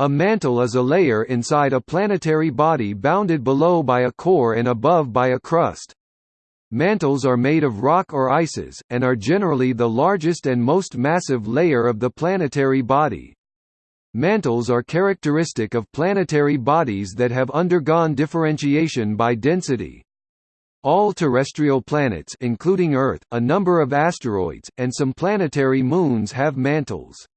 A mantle is a layer inside a planetary body bounded below by a core and above by a crust. Mantles are made of rock or ices, and are generally the largest and most massive layer of the planetary body. Mantles are characteristic of planetary bodies that have undergone differentiation by density. All terrestrial planets including Earth, a number of asteroids, and some planetary moons have mantles.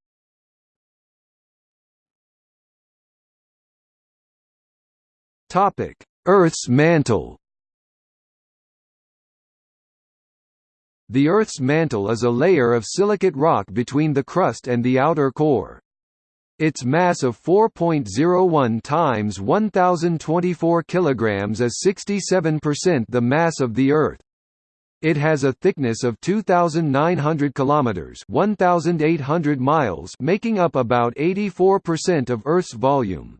Topic: Earth's mantle. The Earth's mantle is a layer of silicate rock between the crust and the outer core. Its mass of 4.01 times 1024 kilograms is 67% the mass of the Earth. It has a thickness of 2900 kilometers, 1800 miles, making up about 84% of Earth's volume.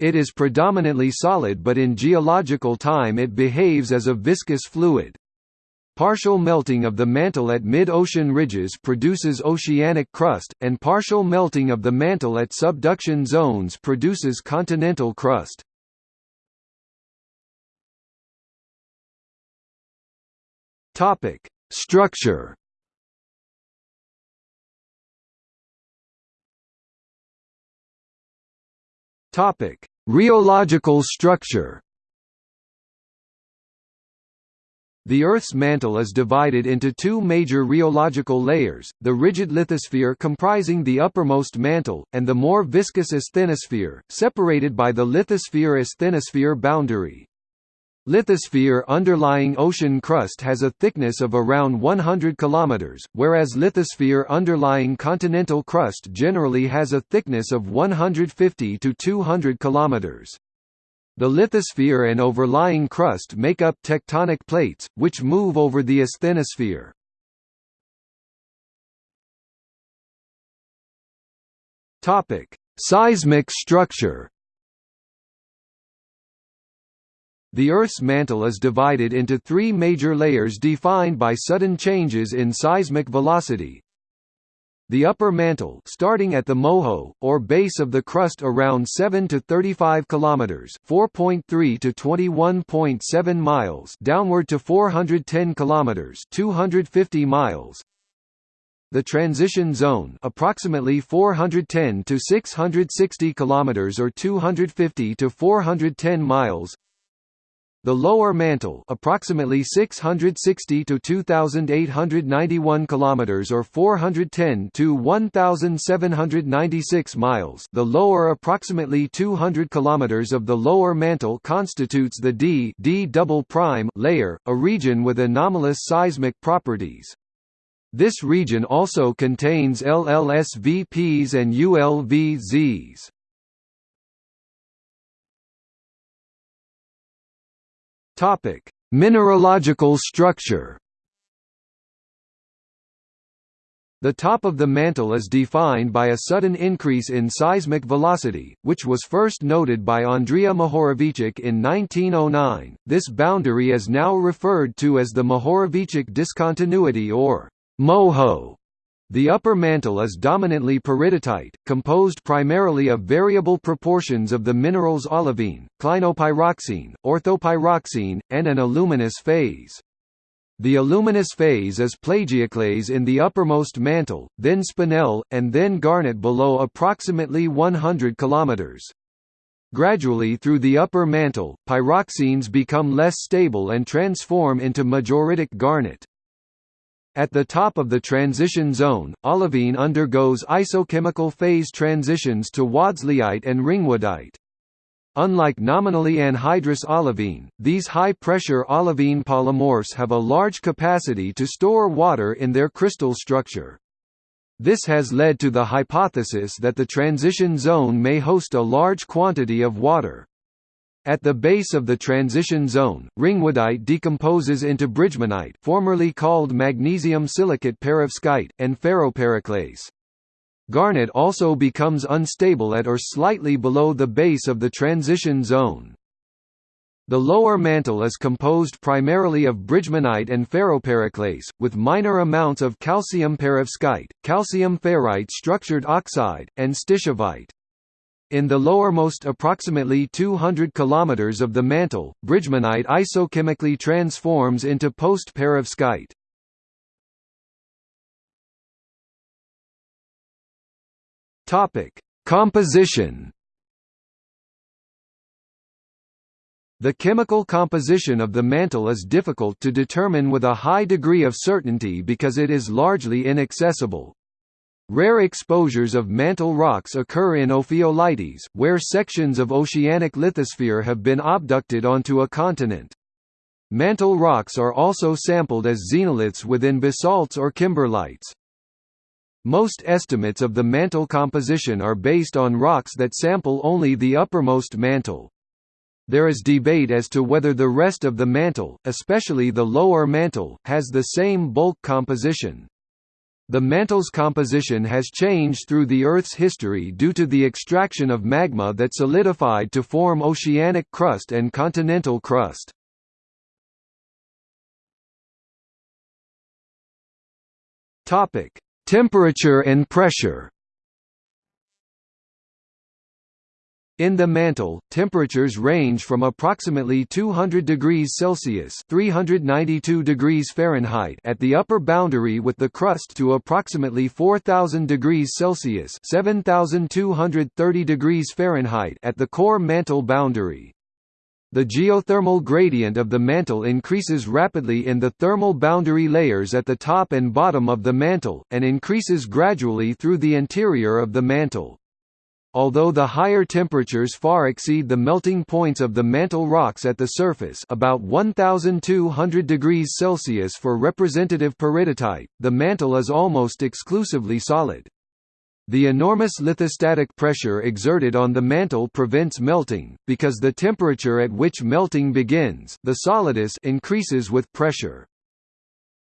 It is predominantly solid but in geological time it behaves as a viscous fluid. Partial melting of the mantle at mid-ocean ridges produces oceanic crust, and partial melting of the mantle at subduction zones produces continental crust. Structure Topic: Rheological structure. The Earth's mantle is divided into two major rheological layers, the rigid lithosphere comprising the uppermost mantle, and the more viscous asthenosphere, separated by the lithosphere-asthenosphere boundary. Lithosphere underlying ocean crust has a thickness of around 100 km, whereas lithosphere underlying continental crust generally has a thickness of 150 to 200 km. The lithosphere and overlying crust make up tectonic plates, which move over the asthenosphere. Seismic structure The Earth's mantle is divided into three major layers defined by sudden changes in seismic velocity. The upper mantle starting at the moho, or base of the crust around 7 to 35 kilometers 4.3 to 21.7 miles downward to 410 kilometers 250 miles the transition zone approximately 410 to 660 kilometers or 250 to 410 miles the lower mantle, approximately 660 to 2891 kilometers or 410 to 1796 miles. The lower approximately 200 kilometers of the lower mantle constitutes the D D double prime layer, a region with anomalous seismic properties. This region also contains LLSVPs and ULVZs. Topic: Mineralogical structure. The top of the mantle is defined by a sudden increase in seismic velocity, which was first noted by Andrija Mohorovičić in 1909. This boundary is now referred to as the Mohorovičić discontinuity or MOHO. The upper mantle is dominantly peridotite, composed primarily of variable proportions of the minerals olivine, clinopyroxene, orthopyroxene, and an aluminous phase. The aluminous phase is plagioclase in the uppermost mantle, then spinel, and then garnet below approximately 100 km. Gradually through the upper mantle, pyroxenes become less stable and transform into majoritic garnet. At the top of the transition zone, olivine undergoes isochemical phase transitions to wadsleyite and ringwoodite. Unlike nominally anhydrous olivine, these high-pressure olivine polymorphs have a large capacity to store water in their crystal structure. This has led to the hypothesis that the transition zone may host a large quantity of water. At the base of the transition zone, ringwoodite decomposes into bridgmanite formerly called magnesium silicate perovskite, and ferropericlase. Garnet also becomes unstable at or slightly below the base of the transition zone. The lower mantle is composed primarily of bridgmanite and ferropericlase, with minor amounts of calcium perovskite, calcium ferrite structured oxide, and stishovite. In the lowermost approximately 200 km of the mantle, bridgmanite isochemically transforms into post-perovskite. Topic: Composition. The chemical composition of the mantle is difficult to determine with a high degree of certainty because it is largely inaccessible. Rare exposures of mantle rocks occur in ophiolites, where sections of oceanic lithosphere have been obducted onto a continent. Mantle rocks are also sampled as xenoliths within basalts or kimberlites. Most estimates of the mantle composition are based on rocks that sample only the uppermost mantle. There is debate as to whether the rest of the mantle, especially the lower mantle, has the same bulk composition. The mantle's composition has changed through the Earth's history due to the extraction of magma that solidified to form oceanic crust and continental crust. Temperature and pressure In the mantle, temperatures range from approximately 200 degrees Celsius (392 degrees Fahrenheit) at the upper boundary with the crust to approximately 4000 degrees Celsius (7230 degrees Fahrenheit) at the core mantle boundary. The geothermal gradient of the mantle increases rapidly in the thermal boundary layers at the top and bottom of the mantle, and increases gradually through the interior of the mantle. Although the higher temperatures far exceed the melting points of the mantle rocks at the surface about 1200 degrees Celsius for representative peridotite, the mantle is almost exclusively solid. The enormous lithostatic pressure exerted on the mantle prevents melting, because the temperature at which melting begins the solidus increases with pressure.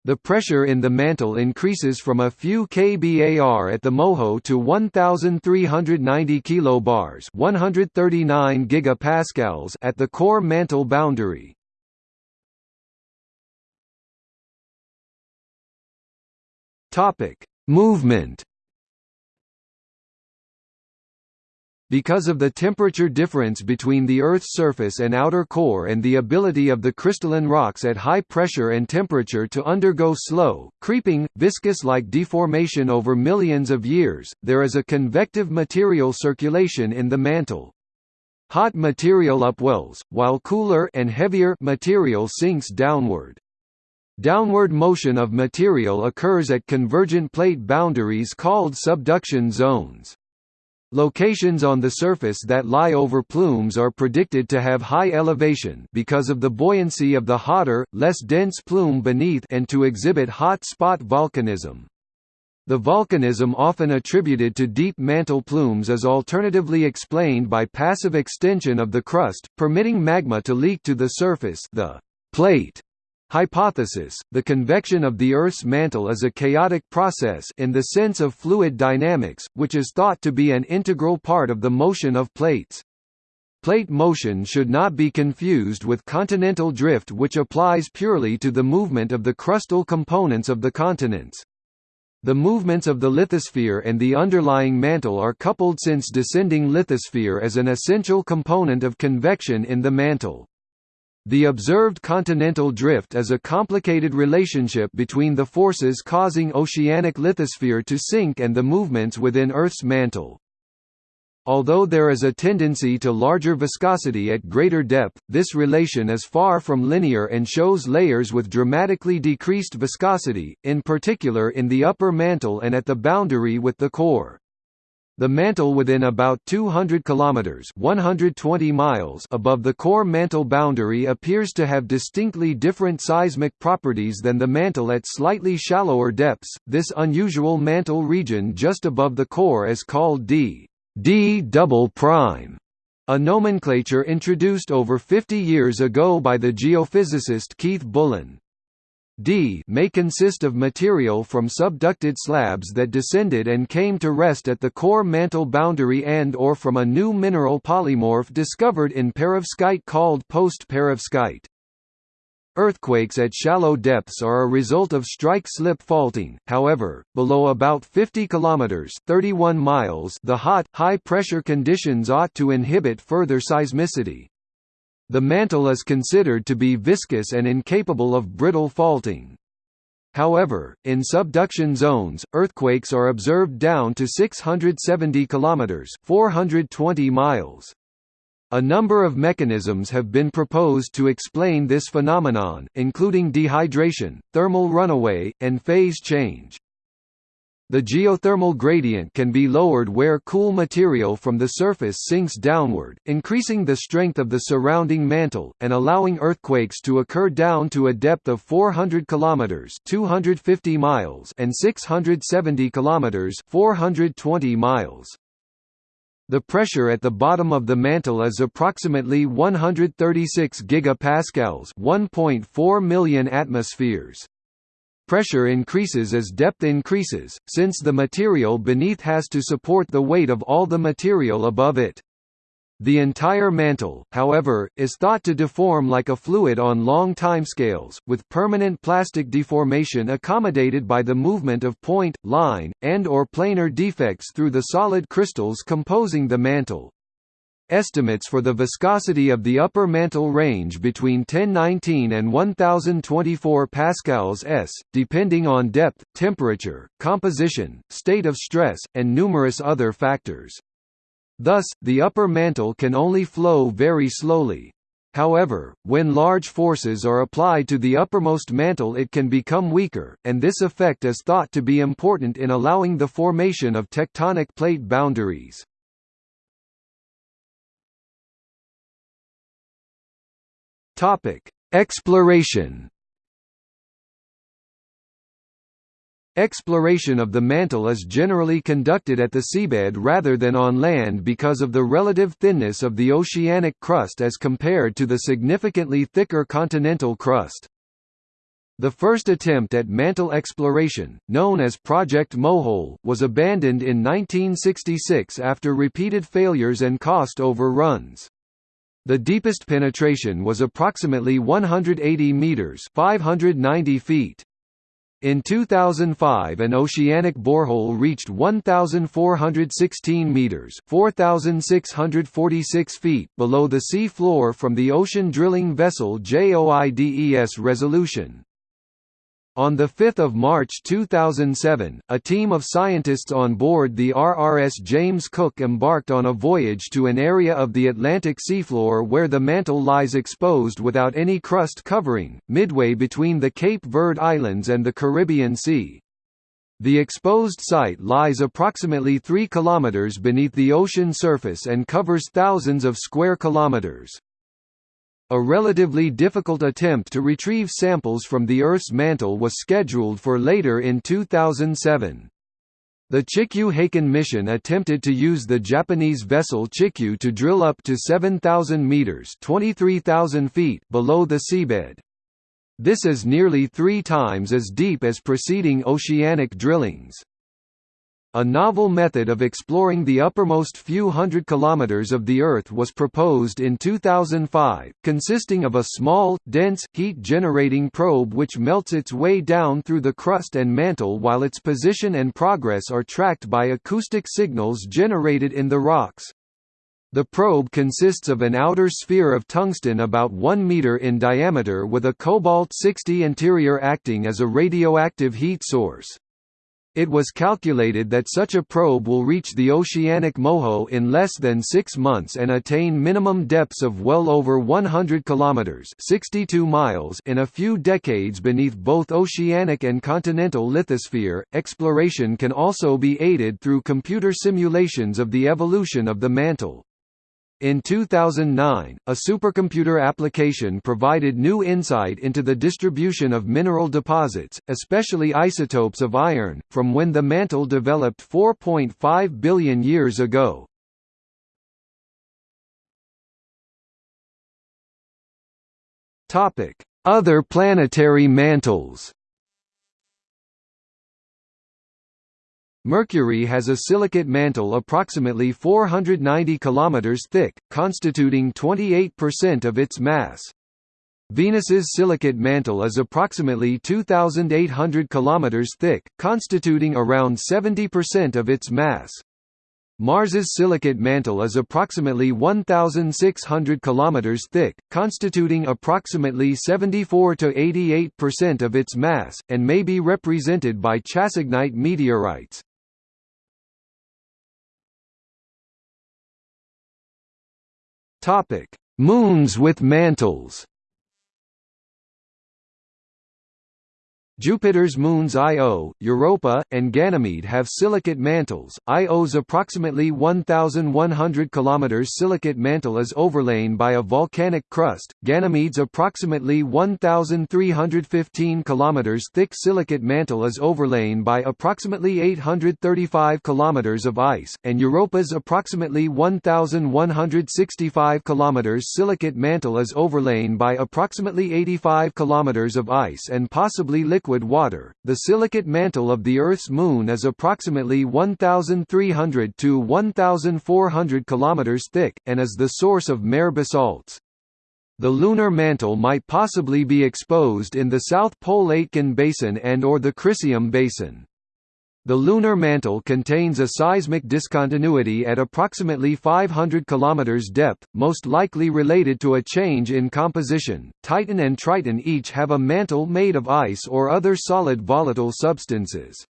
The pressure in the mantle increases from a few kbar at the MOHO to 1390 kilobars, 139 gigapascals at the core mantle boundary. Movement Because of the temperature difference between the Earth's surface and outer core and the ability of the crystalline rocks at high pressure and temperature to undergo slow, creeping, viscous-like deformation over millions of years, there is a convective material circulation in the mantle. Hot material upwells, while cooler and heavier material sinks downward. Downward motion of material occurs at convergent plate boundaries called subduction zones. Locations on the surface that lie over plumes are predicted to have high elevation because of the buoyancy of the hotter, less dense plume beneath and to exhibit hot spot volcanism. The volcanism often attributed to deep mantle plumes is alternatively explained by passive extension of the crust, permitting magma to leak to the surface the plate Hypothesis The convection of the Earth's mantle is a chaotic process in the sense of fluid dynamics, which is thought to be an integral part of the motion of plates. Plate motion should not be confused with continental drift which applies purely to the movement of the crustal components of the continents. The movements of the lithosphere and the underlying mantle are coupled since descending lithosphere is an essential component of convection in the mantle. The observed continental drift is a complicated relationship between the forces causing oceanic lithosphere to sink and the movements within Earth's mantle. Although there is a tendency to larger viscosity at greater depth, this relation is far from linear and shows layers with dramatically decreased viscosity, in particular in the upper mantle and at the boundary with the core. The mantle within about 200 kilometers (120 miles) above the core mantle boundary appears to have distinctly different seismic properties than the mantle at slightly shallower depths. This unusual mantle region just above the core is called D D double prime, a nomenclature introduced over 50 years ago by the geophysicist Keith Bullen. D may consist of material from subducted slabs that descended and came to rest at the core mantle boundary and or from a new mineral polymorph discovered in perovskite called post-perovskite. Earthquakes at shallow depths are a result of strike-slip faulting. However, below about 50 kilometers (31 miles), the hot, high-pressure conditions ought to inhibit further seismicity. The mantle is considered to be viscous and incapable of brittle faulting. However, in subduction zones, earthquakes are observed down to 670 kilometers (420 miles). A number of mechanisms have been proposed to explain this phenomenon, including dehydration, thermal runaway, and phase change. The geothermal gradient can be lowered where cool material from the surface sinks downward, increasing the strength of the surrounding mantle, and allowing earthquakes to occur down to a depth of 400 km 250 miles and 670 km 420 miles. The pressure at the bottom of the mantle is approximately 136 gigapascals 1.4 million atmospheres. Pressure increases as depth increases, since the material beneath has to support the weight of all the material above it. The entire mantle, however, is thought to deform like a fluid on long timescales, with permanent plastic deformation accommodated by the movement of point, line, and or planar defects through the solid crystals composing the mantle. Estimates for the viscosity of the upper mantle range between 1019 and 1024 pascals s, depending on depth, temperature, composition, state of stress, and numerous other factors. Thus, the upper mantle can only flow very slowly. However, when large forces are applied to the uppermost mantle it can become weaker, and this effect is thought to be important in allowing the formation of tectonic plate boundaries. Topic: Exploration. Exploration of the mantle is generally conducted at the seabed rather than on land because of the relative thinness of the oceanic crust as compared to the significantly thicker continental crust. The first attempt at mantle exploration, known as Project Mohole, was abandoned in 1966 after repeated failures and cost overruns. The deepest penetration was approximately 180 meters (590 feet). In 2005 an oceanic borehole reached 1,416 meters 4,646 feet below the sea floor from the ocean drilling vessel JOIDES Resolution. On 5 March 2007, a team of scientists on board the RRS James Cook embarked on a voyage to an area of the Atlantic seafloor where the mantle lies exposed without any crust covering, midway between the Cape Verde Islands and the Caribbean Sea. The exposed site lies approximately 3 kilometers beneath the ocean surface and covers thousands of square kilometers. A relatively difficult attempt to retrieve samples from the Earth's mantle was scheduled for later in 2007. The Chikyu Hakken mission attempted to use the Japanese vessel Chikyu to drill up to 7,000 meters (23,000 feet) below the seabed. This is nearly three times as deep as preceding oceanic drillings. A novel method of exploring the uppermost few hundred kilometers of the Earth was proposed in 2005, consisting of a small, dense, heat-generating probe which melts its way down through the crust and mantle while its position and progress are tracked by acoustic signals generated in the rocks. The probe consists of an outer sphere of tungsten about 1 meter in diameter with a cobalt-60 interior acting as a radioactive heat source. It was calculated that such a probe will reach the oceanic moho in less than six months and attain minimum depths of well over 100 kilometers (62 miles) in a few decades beneath both oceanic and continental lithosphere. Exploration can also be aided through computer simulations of the evolution of the mantle. In 2009, a supercomputer application provided new insight into the distribution of mineral deposits, especially isotopes of iron, from when the mantle developed 4.5 billion years ago. Other planetary mantles Mercury has a silicate mantle approximately 490 km thick, constituting 28% of its mass. Venus's silicate mantle is approximately 2,800 km thick, constituting around 70% of its mass. Mars's silicate mantle is approximately 1,600 km thick, constituting approximately 74 to 88% of its mass, and may be represented by chassignite meteorites. Moons with mantles Jupiter's moons Io, Europa, and Ganymede have silicate mantles. Io's approximately 1,100 km silicate mantle is overlain by a volcanic crust. Ganymede's approximately 1,315 km thick silicate mantle is overlain by approximately 835 km of ice, and Europa's approximately 1,165 km silicate mantle is overlain by approximately 85 km of ice and possibly liquid liquid water. The silicate mantle of the Earth's moon is approximately 1,300 to 1,400 km thick, and is the source of mare basalts. The lunar mantle might possibly be exposed in the South Pole Aitken Basin and or the Crisium Basin. The lunar mantle contains a seismic discontinuity at approximately 500 km depth, most likely related to a change in composition. Titan and Triton each have a mantle made of ice or other solid volatile substances.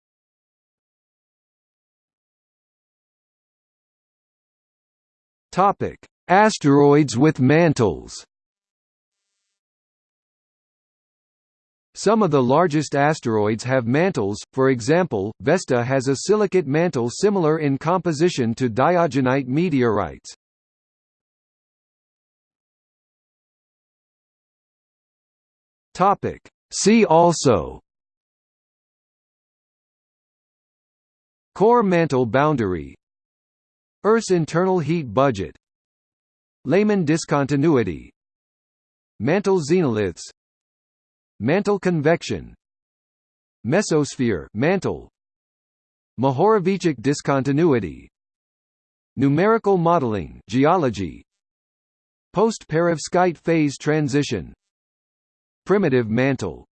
Topic: Asteroids with mantles. Some of the largest asteroids have mantles, for example, Vesta has a silicate mantle similar in composition to diogenite meteorites. See also Core mantle boundary Earth's internal heat budget Lehmann discontinuity Mantle xenoliths Mantle convection. Mesosphere mantle. Mohorovičić discontinuity. Numerical modeling geology. Post-perovskite phase transition. Primitive mantle